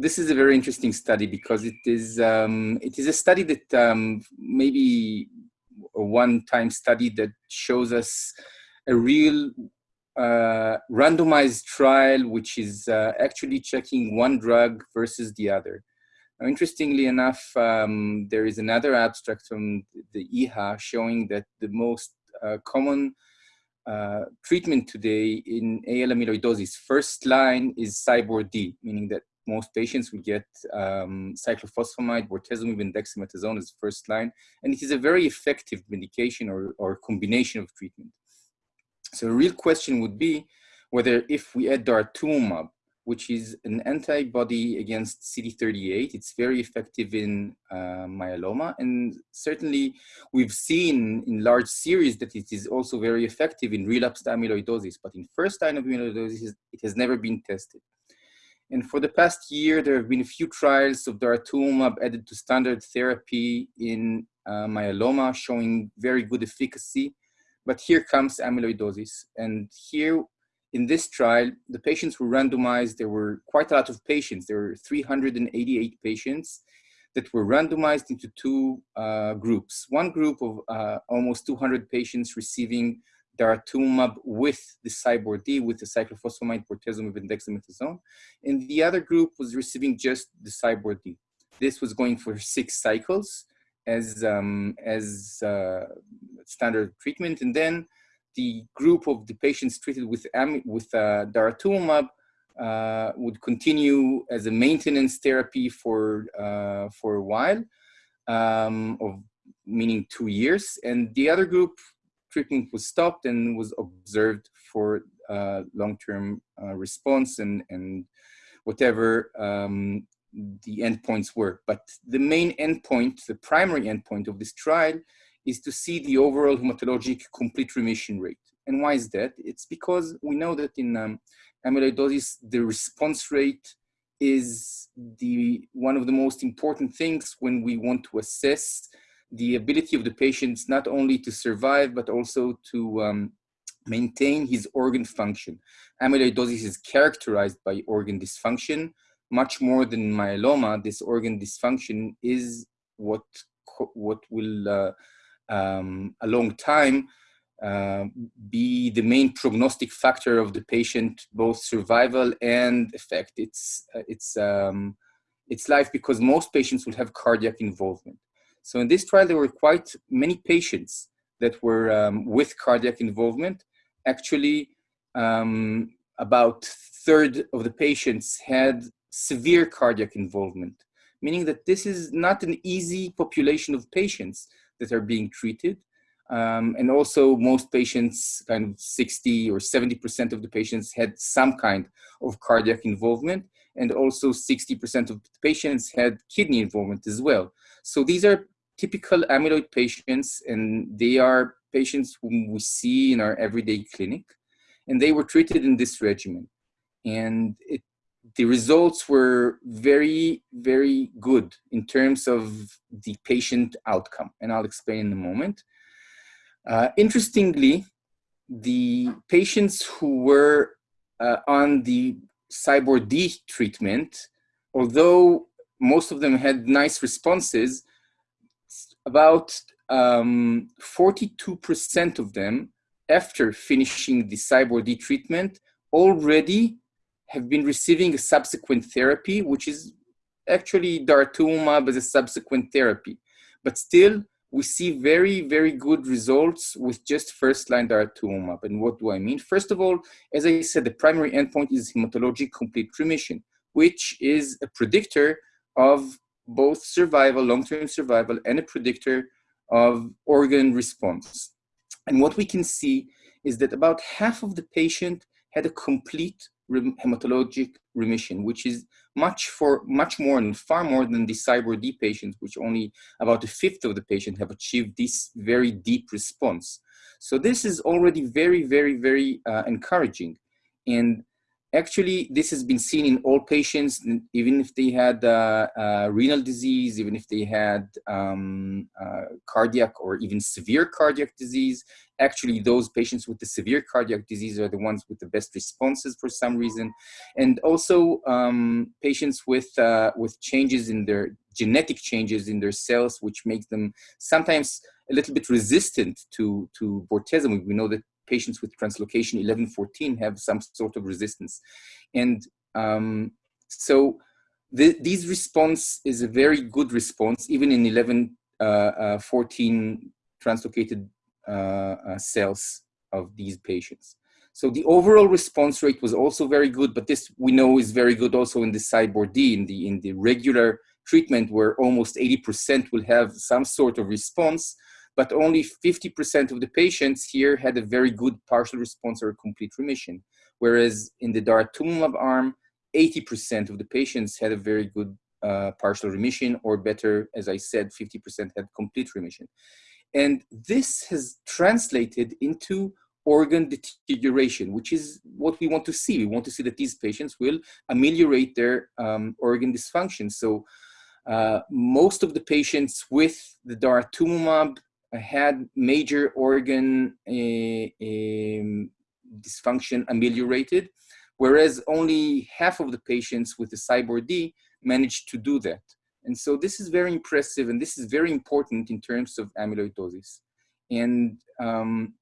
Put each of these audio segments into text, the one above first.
this is a very interesting study because it is um, it is a study that um, maybe a one-time study that shows us a real uh, randomized trial which is uh, actually checking one drug versus the other. Now, interestingly enough, um, there is another abstract from the EHA showing that the most uh, common uh, treatment today in AL amyloidosis, first line is CyBorD, meaning that most patients will get um, cyclophosphamide, bortezomib, and dexamethasone as first line, and it is a very effective medication or, or combination of treatment. So a real question would be whether if we add daratumumab which is an antibody against CD38. It's very effective in uh, myeloma. And certainly we've seen in large series that it is also very effective in relapsed amyloidosis. But in first line of amyloidosis, it has never been tested. And for the past year, there have been a few trials of daratumumab added to standard therapy in uh, myeloma showing very good efficacy. But here comes amyloidosis. And here in this trial, the patients were randomized. There were quite a lot of patients. There were 388 patients that were randomized into two uh, groups. One group of uh, almost 200 patients receiving daratumumab with the Cybor D, with the cyclophosphamide, bortezomib, and dexamethasone. And the other group was receiving just the Cybor D. This was going for six cycles as, um, as uh, standard treatment. And then the group of the patients treated with, with uh, daratumumab uh, would continue as a maintenance therapy for, uh, for a while, um, of, meaning two years. And the other group treatment was stopped and was observed for uh, long-term uh, response and, and whatever um, the endpoints were. But the main endpoint, the primary endpoint of this trial is to see the overall hematologic complete remission rate. And why is that? It's because we know that in um, amyloidosis, the response rate is the one of the most important things when we want to assess the ability of the patients not only to survive, but also to um, maintain his organ function. Amyloidosis is characterized by organ dysfunction. Much more than myeloma, this organ dysfunction is what, what will uh, um, a long time uh, be the main prognostic factor of the patient, both survival and effect. It's, uh, it's, um, it's life because most patients will have cardiac involvement. So in this trial, there were quite many patients that were um, with cardiac involvement. Actually, um, about third of the patients had severe cardiac involvement, meaning that this is not an easy population of patients that are being treated. Um, and also most patients, kind of 60 or 70% of the patients had some kind of cardiac involvement. And also 60% of the patients had kidney involvement as well. So these are typical amyloid patients and they are patients whom we see in our everyday clinic. And they were treated in this regimen. And it the results were very, very good in terms of the patient outcome, and I'll explain in a moment. Uh, interestingly, the patients who were uh, on the Cybor D treatment, although most of them had nice responses, about 42% um, of them, after finishing the Cybor D treatment, already have been receiving a subsequent therapy, which is actually daratumumab as a subsequent therapy. But still, we see very, very good results with just first-line daratumumab. And what do I mean? First of all, as I said, the primary endpoint is hematologic complete remission, which is a predictor of both survival, long-term survival, and a predictor of organ response. And what we can see is that about half of the patient had a complete hematologic remission, which is much for much more and far more than the Cybor D patients, which only about a fifth of the patient have achieved this very deep response. So this is already very, very, very uh, encouraging. And actually, this has been seen in all patients, even if they had uh, uh, renal disease, even if they had um, uh, cardiac or even severe cardiac disease. Actually, those patients with the severe cardiac disease are the ones with the best responses for some reason. And also um, patients with, uh, with changes in their genetic changes in their cells, which makes them sometimes a little bit resistant to, to bortezomib. We know that patients with translocation 1114 have some sort of resistance. And um, so the, these response is a very good response, even in 1114 uh, uh, translocated uh, uh, cells of these patients. So the overall response rate was also very good, but this we know is very good also in the CyBorD, in the, in the regular treatment where almost 80% will have some sort of response but only 50% of the patients here had a very good partial response or complete remission. Whereas in the daratumumab arm, 80% of the patients had a very good uh, partial remission or better, as I said, 50% had complete remission. And this has translated into organ deterioration, which is what we want to see. We want to see that these patients will ameliorate their um, organ dysfunction. So uh, most of the patients with the daratumumab had major organ um, dysfunction ameliorated, whereas only half of the patients with the CyBorD managed to do that. And so this is very impressive and this is very important in terms of amyloidosis. And um,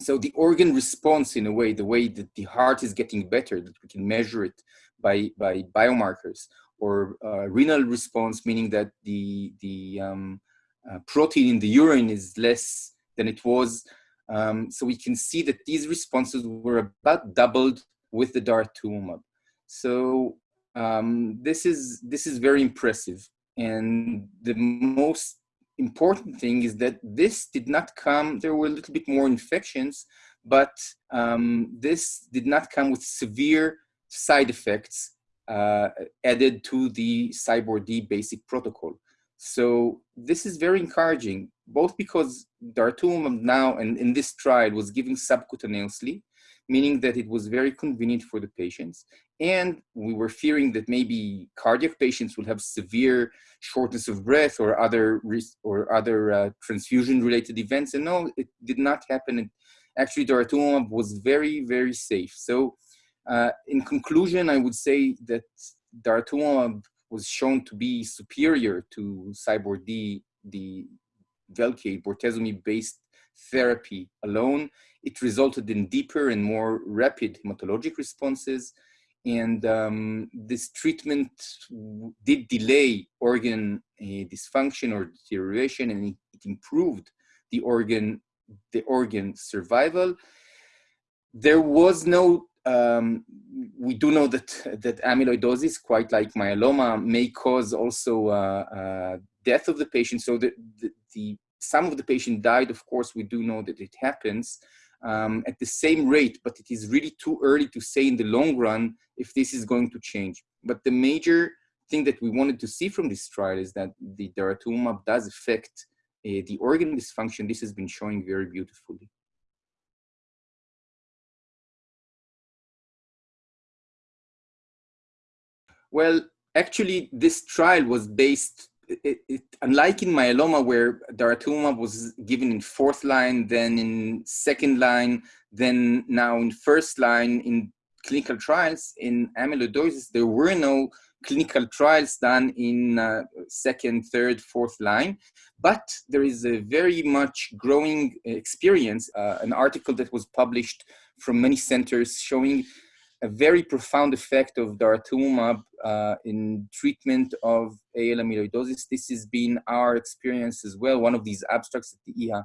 so the organ response in a way, the way that the heart is getting better, that we can measure it by, by biomarkers, or uh, renal response, meaning that the, the um, uh, protein in the urine is less than it was. Um, so we can see that these responses were about doubled with the daratumumab. So um, this is this is very impressive. And the most important thing is that this did not come. There were a little bit more infections, but um, this did not come with severe side effects uh, added to the CyBorD basic protocol. So this is very encouraging, both because daratumumab now and in this trial was given subcutaneously, meaning that it was very convenient for the patients. And we were fearing that maybe cardiac patients will have severe shortness of breath or other or other uh, transfusion-related events. And no, it did not happen. And actually, daratumumab was very, very safe. So, uh, in conclusion, I would say that daratumumab was shown to be superior to CyBorD, the Velcade bortezomib-based therapy alone. It resulted in deeper and more rapid hematologic responses. And um, this treatment did delay organ uh, dysfunction or deterioration, and it, it improved the organ, the organ survival. There was no um, we do know that that amyloidosis, quite like myeloma, may cause also uh, uh, death of the patient. So the, the, the, some of the patient died. Of course, we do know that it happens um, at the same rate, but it is really too early to say in the long run if this is going to change. But the major thing that we wanted to see from this trial is that the daratumumab does affect uh, the organ dysfunction. This has been showing very beautifully. Well, actually, this trial was based, it, it, unlike in myeloma where daratumumab was given in fourth line, then in second line, then now in first line in clinical trials, in amyloidosis, there were no clinical trials done in uh, second, third, fourth line. But there is a very much growing experience, uh, an article that was published from many centers showing a very profound effect of daratumumab uh, in treatment of AL amyloidosis. This has been our experience as well. One of these abstracts at the EHA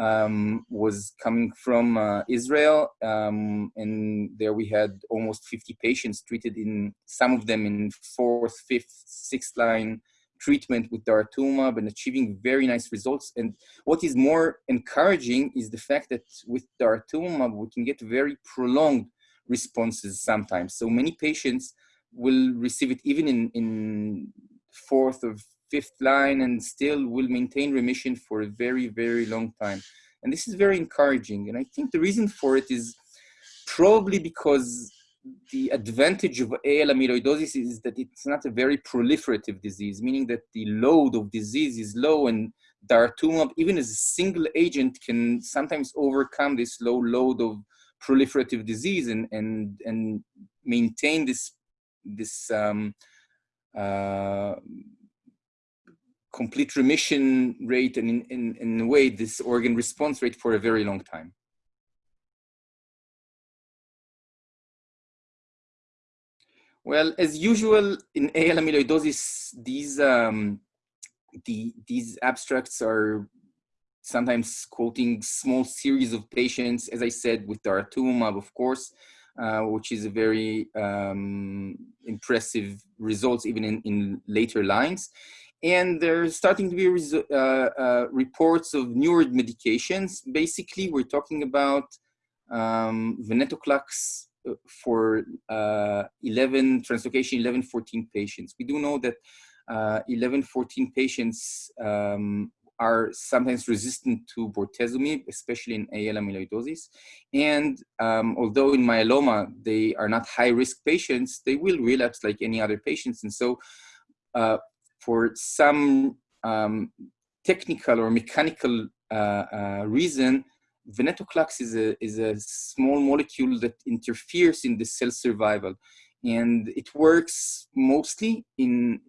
um, was coming from uh, Israel, um, and there we had almost 50 patients treated in some of them in fourth, fifth, sixth line treatment with daratumumab and achieving very nice results. And what is more encouraging is the fact that with daratumumab we can get very prolonged responses sometimes. So many patients will receive it even in, in fourth or fifth line and still will maintain remission for a very, very long time. And this is very encouraging. And I think the reason for it is probably because the advantage of AL amyloidosis is that it's not a very proliferative disease, meaning that the load of disease is low and daratumumab, even as a single agent, can sometimes overcome this low load of proliferative disease and, and, and maintain this, this um, uh, complete remission rate and in, in, in a way, this organ response rate for a very long time. Well, as usual in AL amyloidosis, these um, the, these abstracts are sometimes quoting small series of patients, as I said, with daratumumab, of course, uh, which is a very um, impressive results even in, in later lines. And there's starting to be uh, uh, reports of newer medications. Basically, we're talking about um, venetoclax for uh, 11 translocation 11 14 patients we do know that uh, 11 14 patients um, are sometimes resistant to bortezomib, especially in AL amyloidosis. And um, although in myeloma, they are not high risk patients, they will relapse like any other patients. And so uh, for some um, technical or mechanical uh, uh, reason, venetoclax is a, is a small molecule that interferes in the cell survival. And it works mostly in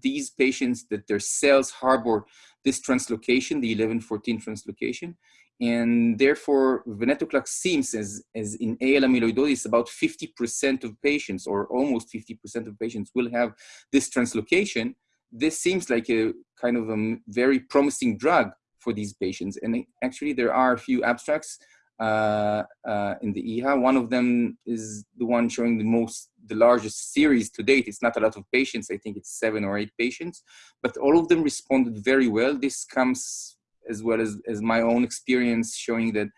these patients that their cells harbor this translocation, the 1114 translocation. And therefore, venetoclax seems, as, as in AL amyloidosis, about 50% of patients, or almost 50% of patients, will have this translocation. This seems like a kind of a very promising drug for these patients. And actually, there are a few abstracts uh, uh, in the EHA. One of them is the one showing the most, the largest series to date. It's not a lot of patients. I think it's seven or eight patients, but all of them responded very well. This comes as well as, as my own experience showing that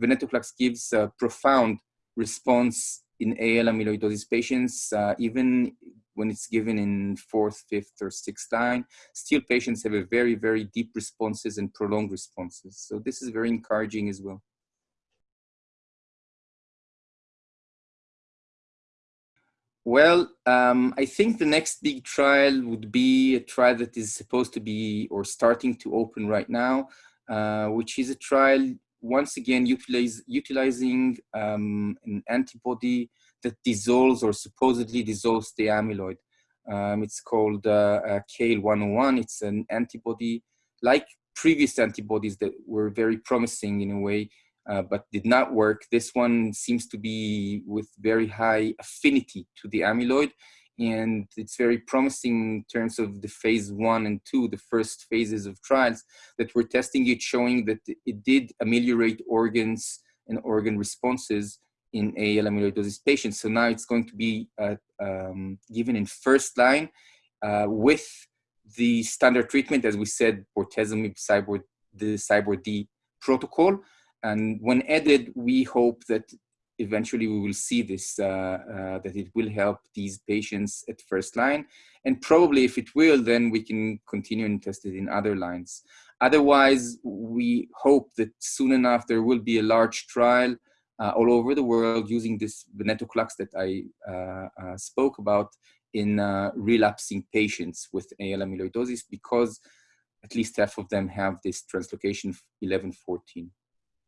venetoclax gives a profound response in AL amyloidosis patients, uh, even when it's given in fourth, fifth, or sixth line, still patients have a very, very deep responses and prolonged responses. So this is very encouraging as well. Well, um, I think the next big trial would be a trial that is supposed to be or starting to open right now, uh, which is a trial once again utilize, utilizing um, an antibody that dissolves or supposedly dissolves the amyloid. Um, it's called uh, uh, CAEL-101. It's an antibody like previous antibodies that were very promising in a way, uh, but did not work. This one seems to be with very high affinity to the amyloid. And it's very promising in terms of the phase one and two, the first phases of trials that we're testing it, showing that it did ameliorate organs and organ responses in AL amyloidosis patients. So now it's going to be uh, um, given in first line uh, with the standard treatment, as we said, bortezomib, Cybord, the Cybord D protocol. And when added, we hope that eventually we will see this, uh, uh, that it will help these patients at first line. And probably if it will, then we can continue and test it in other lines. Otherwise, we hope that soon enough there will be a large trial uh, all over the world using this venetoclax that I uh, uh, spoke about in uh, relapsing patients with AL amyloidosis because at least half of them have this translocation 1114.